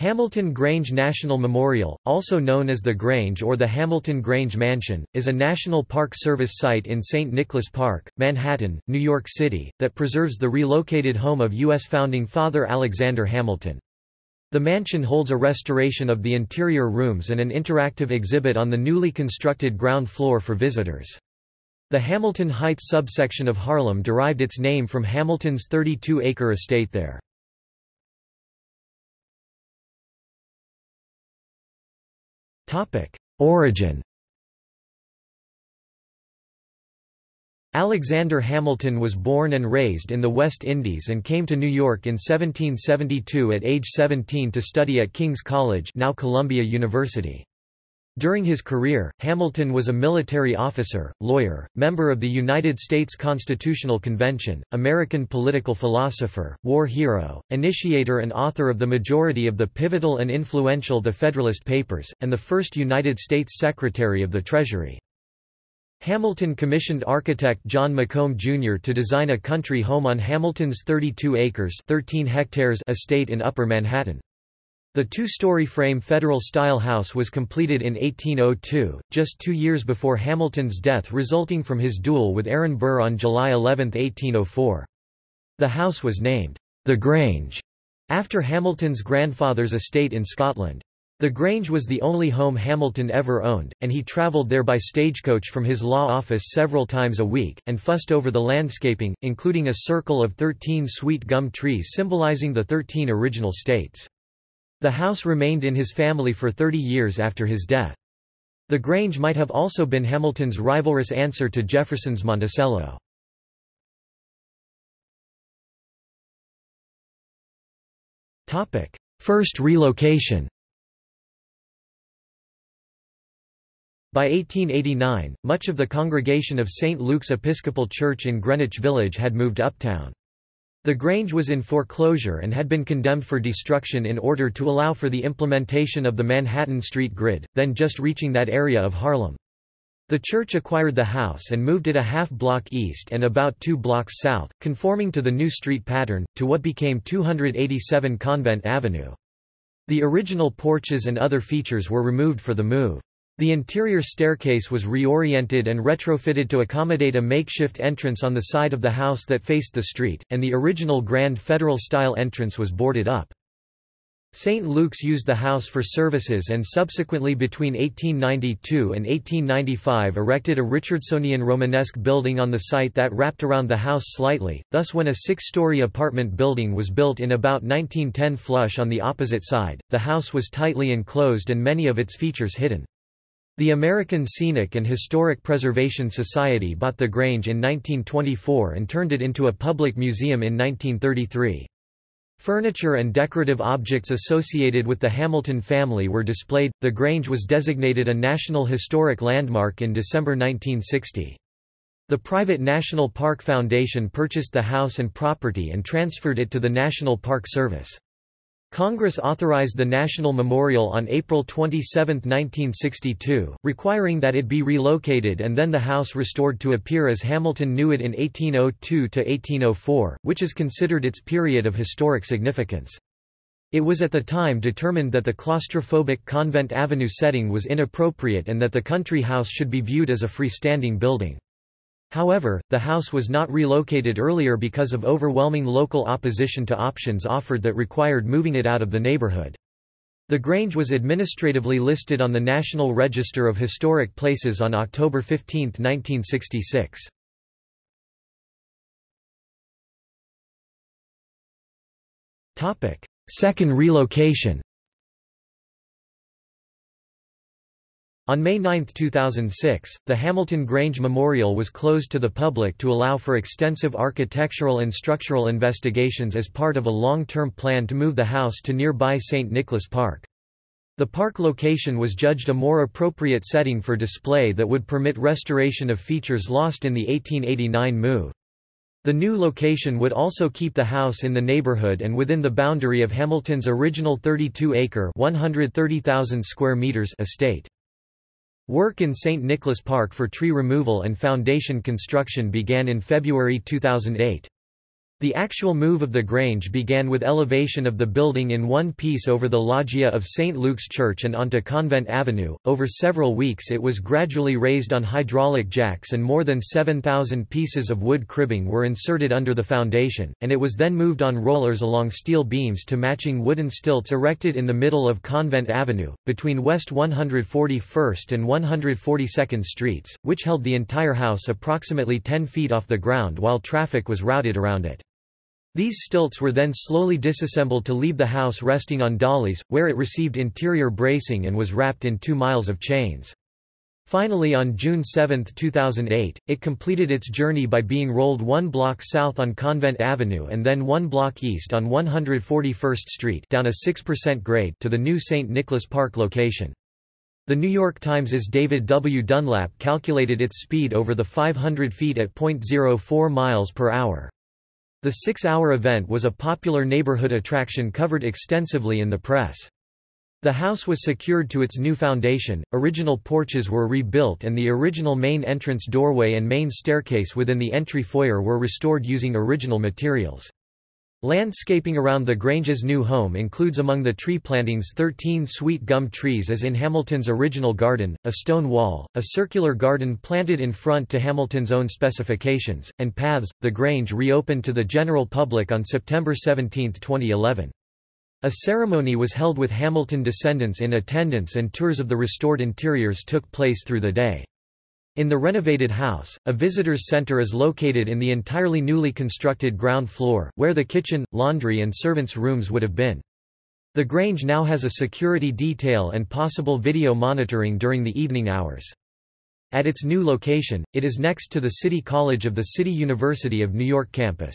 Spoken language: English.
Hamilton Grange National Memorial, also known as the Grange or the Hamilton Grange Mansion, is a National Park Service site in St. Nicholas Park, Manhattan, New York City, that preserves the relocated home of U.S. founding father Alexander Hamilton. The mansion holds a restoration of the interior rooms and an interactive exhibit on the newly constructed ground floor for visitors. The Hamilton Heights subsection of Harlem derived its name from Hamilton's 32-acre estate there. Origin Alexander Hamilton was born and raised in the West Indies and came to New York in 1772 at age 17 to study at King's College now Columbia University. During his career, Hamilton was a military officer, lawyer, member of the United States Constitutional Convention, American political philosopher, war hero, initiator and author of the majority of the pivotal and influential The Federalist Papers, and the first United States Secretary of the Treasury. Hamilton commissioned architect John McComb Jr. to design a country home on Hamilton's 32 acres 13 hectares estate in Upper Manhattan. The two-story frame Federal-style house was completed in 1802, just two years before Hamilton's death resulting from his duel with Aaron Burr on July 11, 1804. The house was named, The Grange, after Hamilton's grandfather's estate in Scotland. The Grange was the only home Hamilton ever owned, and he travelled there by stagecoach from his law office several times a week, and fussed over the landscaping, including a circle of thirteen sweet gum trees symbolizing the thirteen original states. The house remained in his family for 30 years after his death. The Grange might have also been Hamilton's rivalrous answer to Jefferson's Monticello. First relocation By 1889, much of the congregation of St. Luke's Episcopal Church in Greenwich Village had moved uptown. The Grange was in foreclosure and had been condemned for destruction in order to allow for the implementation of the Manhattan street grid, then just reaching that area of Harlem. The church acquired the house and moved it a half block east and about two blocks south, conforming to the new street pattern, to what became 287 Convent Avenue. The original porches and other features were removed for the move. The interior staircase was reoriented and retrofitted to accommodate a makeshift entrance on the side of the house that faced the street, and the original Grand Federal-style entrance was boarded up. St. Luke's used the house for services and subsequently between 1892 and 1895 erected a Richardsonian Romanesque building on the site that wrapped around the house slightly, thus when a six-story apartment building was built in about 1910 flush on the opposite side, the house was tightly enclosed and many of its features hidden. The American Scenic and Historic Preservation Society bought the Grange in 1924 and turned it into a public museum in 1933. Furniture and decorative objects associated with the Hamilton family were displayed. The Grange was designated a National Historic Landmark in December 1960. The private National Park Foundation purchased the house and property and transferred it to the National Park Service. Congress authorized the National Memorial on April 27, 1962, requiring that it be relocated and then the house restored to appear as Hamilton knew it in 1802–1804, which is considered its period of historic significance. It was at the time determined that the claustrophobic Convent Avenue setting was inappropriate and that the country house should be viewed as a freestanding building. However, the house was not relocated earlier because of overwhelming local opposition to options offered that required moving it out of the neighborhood. The Grange was administratively listed on the National Register of Historic Places on October 15, 1966. Second relocation On May 9, 2006, the Hamilton Grange Memorial was closed to the public to allow for extensive architectural and structural investigations as part of a long-term plan to move the house to nearby St. Nicholas Park. The park location was judged a more appropriate setting for display that would permit restoration of features lost in the 1889 move. The new location would also keep the house in the neighborhood and within the boundary of Hamilton's original 32-acre (130,000 square meters) estate. Work in St. Nicholas Park for tree removal and foundation construction began in February 2008. The actual move of the Grange began with elevation of the building in one piece over the loggia of St. Luke's Church and onto Convent Avenue. Over several weeks it was gradually raised on hydraulic jacks and more than 7,000 pieces of wood cribbing were inserted under the foundation, and it was then moved on rollers along steel beams to matching wooden stilts erected in the middle of Convent Avenue, between West 141st and 142nd Streets, which held the entire house approximately 10 feet off the ground while traffic was routed around it. These stilts were then slowly disassembled to leave the house resting on dollies, where it received interior bracing and was wrapped in two miles of chains. Finally on June 7, 2008, it completed its journey by being rolled one block south on Convent Avenue and then one block east on 141st Street down a 6% grade to the new St. Nicholas Park location. The New York Times' David W. Dunlap calculated its speed over the 500 feet at .04 miles per hour. The six-hour event was a popular neighborhood attraction covered extensively in the press. The house was secured to its new foundation, original porches were rebuilt and the original main entrance doorway and main staircase within the entry foyer were restored using original materials. Landscaping around the Grange's new home includes among the tree plantings 13 sweet gum trees as in Hamilton's original garden, a stone wall, a circular garden planted in front to Hamilton's own specifications, and paths. The Grange reopened to the general public on September 17, 2011. A ceremony was held with Hamilton descendants in attendance and tours of the restored interiors took place through the day. In the renovated house, a visitors center is located in the entirely newly constructed ground floor, where the kitchen, laundry and servants' rooms would have been. The Grange now has a security detail and possible video monitoring during the evening hours. At its new location, it is next to the City College of the City University of New York campus.